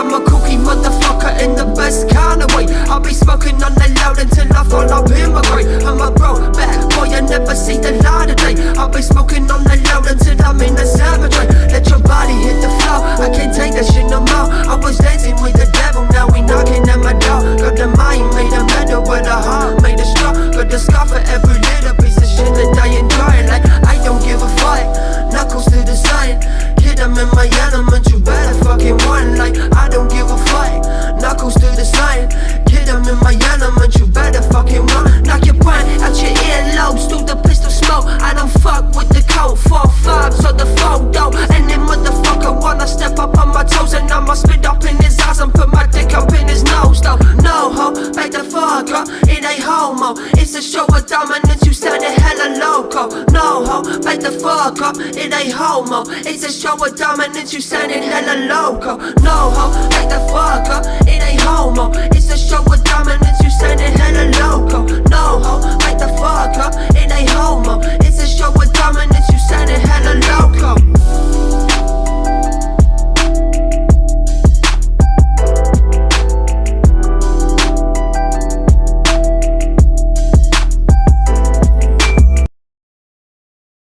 I'm a cookie motherfucker in the best kind of way. I'll be smoking on the loud until I fall up in my grave. I'm a in my element, you better fucking run like I don't give a fuck. Knuckles to the side, hit 'em in my element, you better fucking run. Knock your brain out your earlobes through the pistol smoke. I don't fuck with the code, four fives or the photo. And then motherfucker wanna step up on my toes, and I'ma spit It's a show of dominance, you sounding hella loco. No ho, back the fuck up, it ain't homo. It's a show of dominance, you sounding hella loco. No ho,